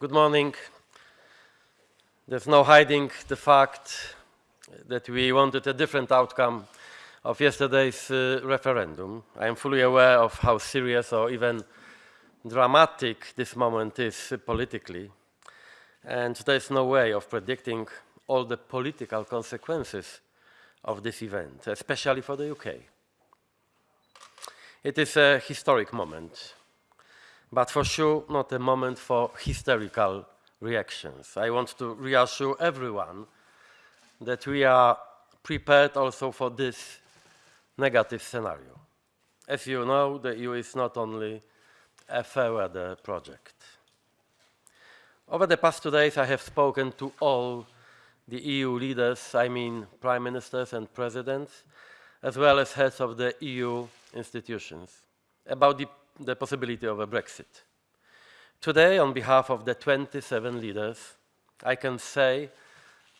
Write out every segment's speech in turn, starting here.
Good morning. There's no hiding the fact that we wanted a different outcome of yesterday's uh, referendum. I am fully aware of how serious or even dramatic this moment is politically, and there's no way of predicting all the political consequences of this event, especially for the UK. It is a historic moment, but for sure not a moment for hysterical reactions. I want to reassure everyone that we are prepared also for this negative scenario. As you know, the EU is not only a fair weather project. Over the past two days, I have spoken to all the EU leaders, I mean prime ministers and presidents, as well as heads of the EU institutions, about the, the possibility of a Brexit. Today, on behalf of the 27 leaders, I can say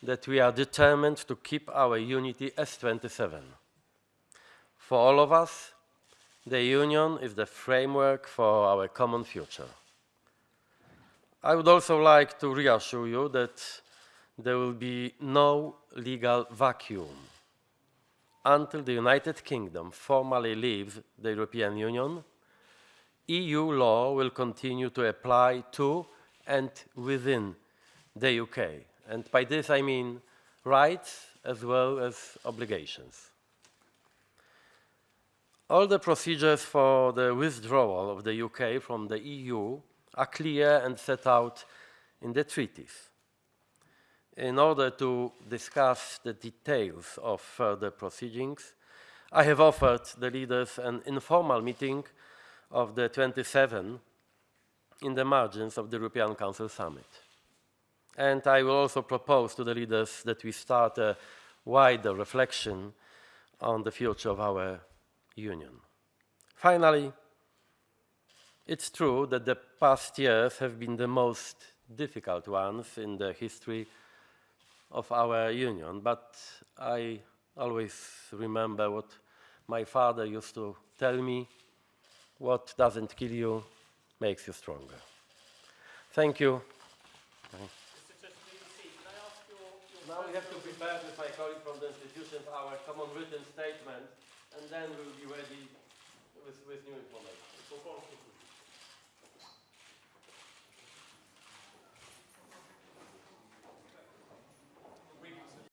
that we are determined to keep our unity as 27. For all of us, the Union is the framework for our common future. I would also like to reassure you that there will be no legal vacuum until the United Kingdom formally leaves the European Union. EU law will continue to apply to and within the UK. And by this I mean rights as well as obligations. All the procedures for the withdrawal of the UK from the EU are clear and set out in the treaties. In order to discuss the details of further proceedings, I have offered the leaders an informal meeting of the 27 in the margins of the European Council Summit. And I will also propose to the leaders that we start a wider reflection on the future of our Union. Finally, it's true that the past years have been the most difficult ones in the history of our Union, but I always remember what my father used to tell me, what doesn't kill you makes you stronger. Thank you. Now we have to prepare with my colleague from the our common written statement and then we'll be ready with, with new information.